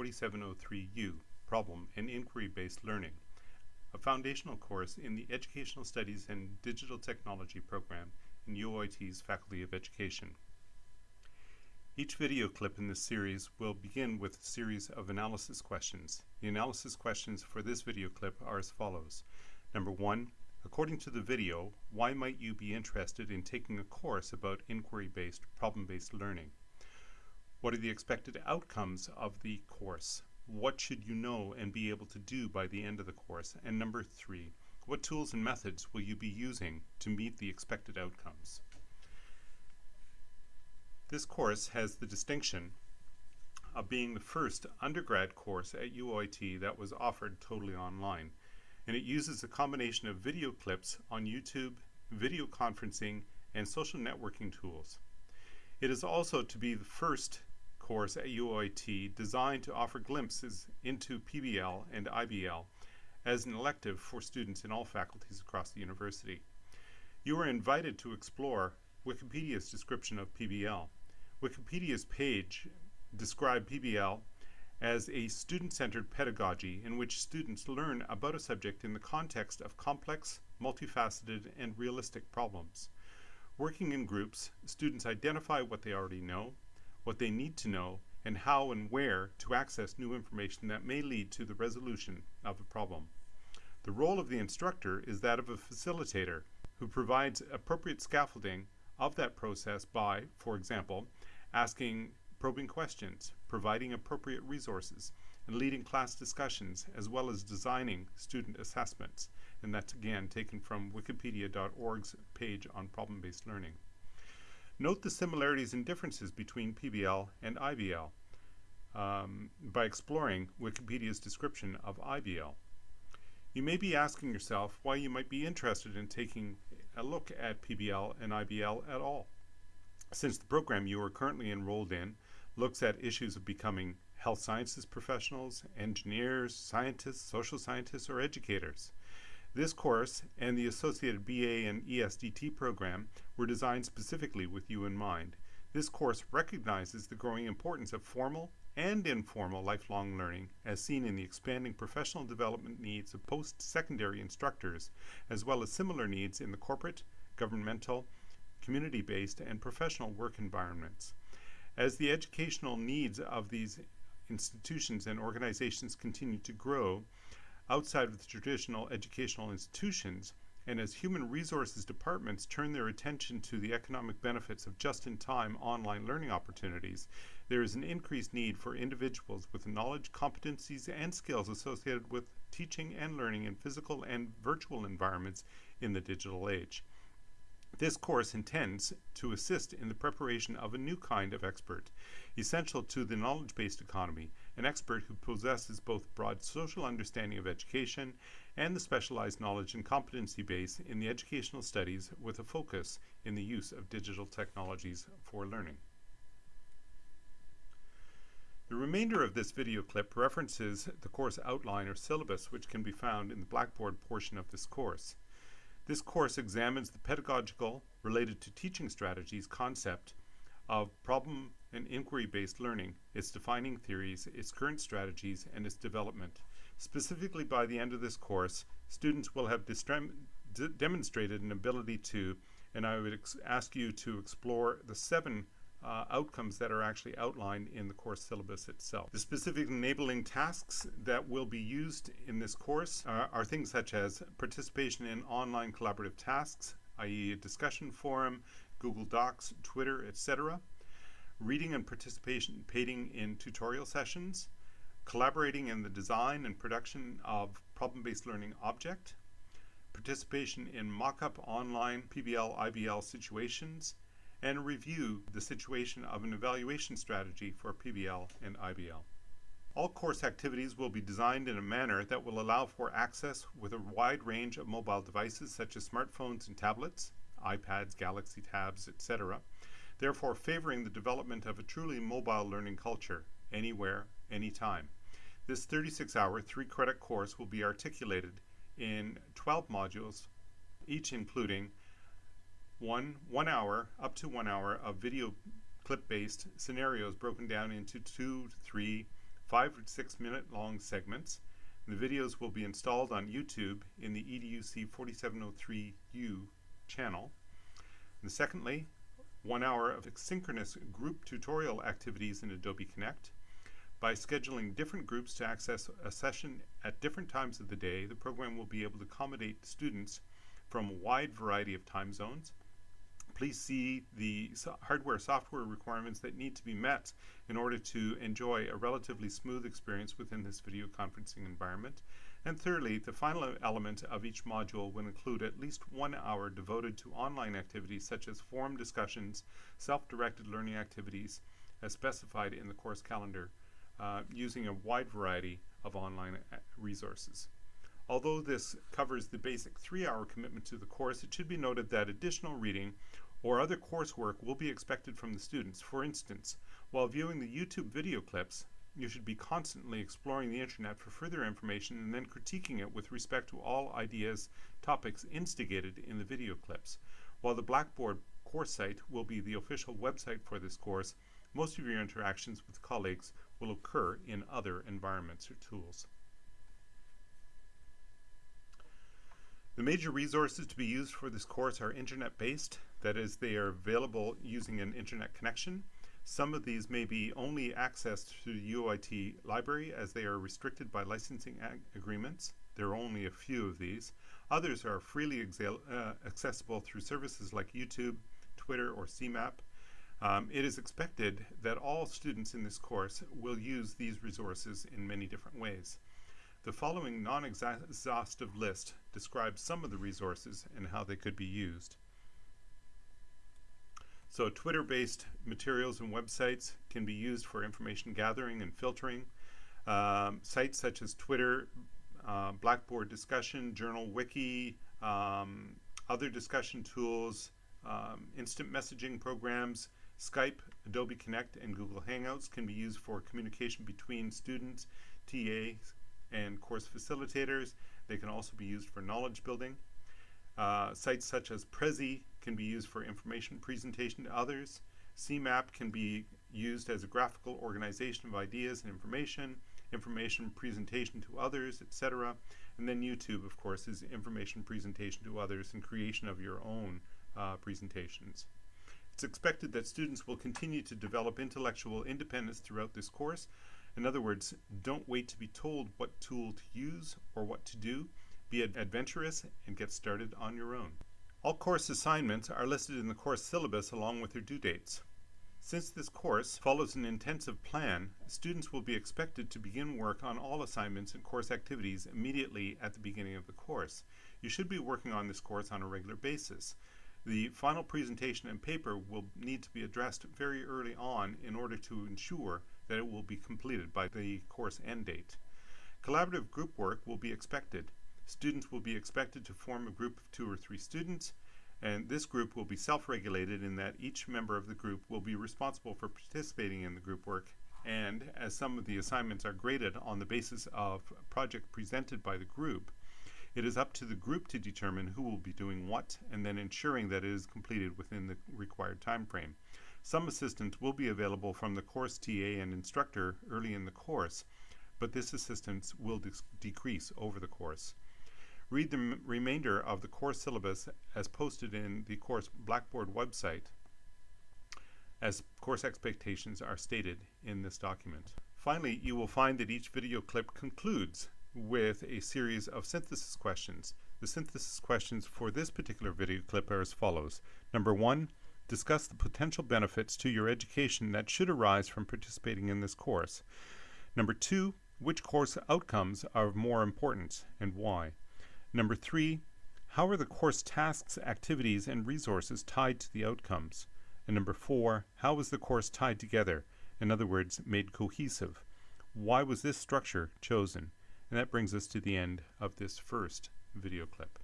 4703U, Problem and Inquiry-Based Learning, a foundational course in the Educational Studies and Digital Technology program in UOIT's Faculty of Education. Each video clip in this series will begin with a series of analysis questions. The analysis questions for this video clip are as follows. Number one, according to the video, why might you be interested in taking a course about inquiry-based, problem-based learning? What are the expected outcomes of the course? What should you know and be able to do by the end of the course? And number three, what tools and methods will you be using to meet the expected outcomes? This course has the distinction of being the first undergrad course at UOIT that was offered totally online. And it uses a combination of video clips on YouTube, video conferencing, and social networking tools. It is also to be the first course at UOIT designed to offer glimpses into PBL and IBL as an elective for students in all faculties across the university. You are invited to explore Wikipedia's description of PBL. Wikipedia's page described PBL as a student-centered pedagogy in which students learn about a subject in the context of complex, multifaceted, and realistic problems. Working in groups, students identify what they already know, what they need to know, and how and where to access new information that may lead to the resolution of a problem. The role of the instructor is that of a facilitator who provides appropriate scaffolding of that process by, for example, asking probing questions, providing appropriate resources, and leading class discussions, as well as designing student assessments. And that's again taken from wikipedia.org's page on problem-based learning. Note the similarities and differences between PBL and IBL um, by exploring Wikipedia's description of IBL. You may be asking yourself why you might be interested in taking a look at PBL and IBL at all since the program you are currently enrolled in looks at issues of becoming health sciences professionals, engineers, scientists, social scientists, or educators. This course and the associated BA and ESDT program were designed specifically with you in mind. This course recognizes the growing importance of formal and informal lifelong learning as seen in the expanding professional development needs of post-secondary instructors as well as similar needs in the corporate, governmental, community-based, and professional work environments. As the educational needs of these institutions and organizations continue to grow outside of the traditional educational institutions, and as human resources departments turn their attention to the economic benefits of just-in-time online learning opportunities, there is an increased need for individuals with knowledge, competencies, and skills associated with teaching and learning in physical and virtual environments in the digital age. This course intends to assist in the preparation of a new kind of expert, essential to the knowledge-based economy, an expert who possesses both broad social understanding of education and the specialized knowledge and competency base in the educational studies with a focus in the use of digital technologies for learning. The remainder of this video clip references the course outline or syllabus which can be found in the Blackboard portion of this course. This course examines the pedagogical, related to teaching strategies concept of problem and inquiry-based learning, its defining theories, its current strategies, and its development. Specifically by the end of this course, students will have demonstrated an ability to, and I would ask you to explore the seven uh, outcomes that are actually outlined in the course syllabus itself. The specific enabling tasks that will be used in this course are, are things such as participation in online collaborative tasks, i.e. a discussion forum, Google Docs, Twitter, etc., reading and participating in tutorial sessions, collaborating in the design and production of problem-based learning object, participation in mock-up online PBL IBL situations, and review the situation of an evaluation strategy for PBL and IBL. All course activities will be designed in a manner that will allow for access with a wide range of mobile devices such as smartphones and tablets, iPads, Galaxy Tabs, etc., therefore favoring the development of a truly mobile learning culture, anywhere, anytime. This 36-hour, three-credit course will be articulated in 12 modules, each including one one hour up to one hour of video clip based scenarios broken down into two three five or six minute long segments. The videos will be installed on YouTube in the EDUC 4703U channel. And secondly, one hour of synchronous group tutorial activities in Adobe Connect. By scheduling different groups to access a session at different times of the day, the program will be able to accommodate students from a wide variety of time zones please see the hardware software requirements that need to be met in order to enjoy a relatively smooth experience within this video conferencing environment. And thirdly, the final element of each module will include at least one hour devoted to online activities such as forum discussions, self-directed learning activities as specified in the course calendar uh, using a wide variety of online uh, resources. Although this covers the basic three-hour commitment to the course, it should be noted that additional reading or other coursework will be expected from the students. For instance, while viewing the YouTube video clips, you should be constantly exploring the internet for further information and then critiquing it with respect to all ideas, topics instigated in the video clips. While the Blackboard course site will be the official website for this course, most of your interactions with colleagues will occur in other environments or tools. The major resources to be used for this course are internet-based, that is, they are available using an internet connection. Some of these may be only accessed through the UOIT library as they are restricted by licensing agreements. There are only a few of these. Others are freely uh, accessible through services like YouTube, Twitter, or CMAP. Um, it is expected that all students in this course will use these resources in many different ways. The following non-exhaustive list describes some of the resources and how they could be used. So Twitter-based materials and websites can be used for information gathering and filtering. Um, sites such as Twitter, uh, Blackboard discussion, Journal Wiki, um, other discussion tools, um, instant messaging programs, Skype, Adobe Connect, and Google Hangouts can be used for communication between students, TAs, and course facilitators. They can also be used for knowledge building. Uh, sites such as Prezi can be used for information presentation to others. CMAP can be used as a graphical organization of ideas and information, information presentation to others, etc. And then YouTube, of course, is information presentation to others and creation of your own uh, presentations. It's expected that students will continue to develop intellectual independence throughout this course. In other words, don't wait to be told what tool to use or what to do. Be adventurous and get started on your own. All course assignments are listed in the course syllabus along with their due dates. Since this course follows an intensive plan, students will be expected to begin work on all assignments and course activities immediately at the beginning of the course. You should be working on this course on a regular basis. The final presentation and paper will need to be addressed very early on in order to ensure that it will be completed by the course end date. Collaborative group work will be expected. Students will be expected to form a group of two or three students, and this group will be self-regulated in that each member of the group will be responsible for participating in the group work and as some of the assignments are graded on the basis of a project presented by the group, it is up to the group to determine who will be doing what and then ensuring that it is completed within the required time frame. Some assistance will be available from the course TA and instructor early in the course, but this assistance will decrease over the course. Read the remainder of the course syllabus as posted in the course Blackboard website as course expectations are stated in this document. Finally, you will find that each video clip concludes with a series of synthesis questions. The synthesis questions for this particular video clip are as follows. Number one, discuss the potential benefits to your education that should arise from participating in this course. Number two, which course outcomes are of more importance and why? Number three, how are the course tasks, activities, and resources tied to the outcomes? And number four, how is the course tied together? In other words, made cohesive. Why was this structure chosen? And that brings us to the end of this first video clip.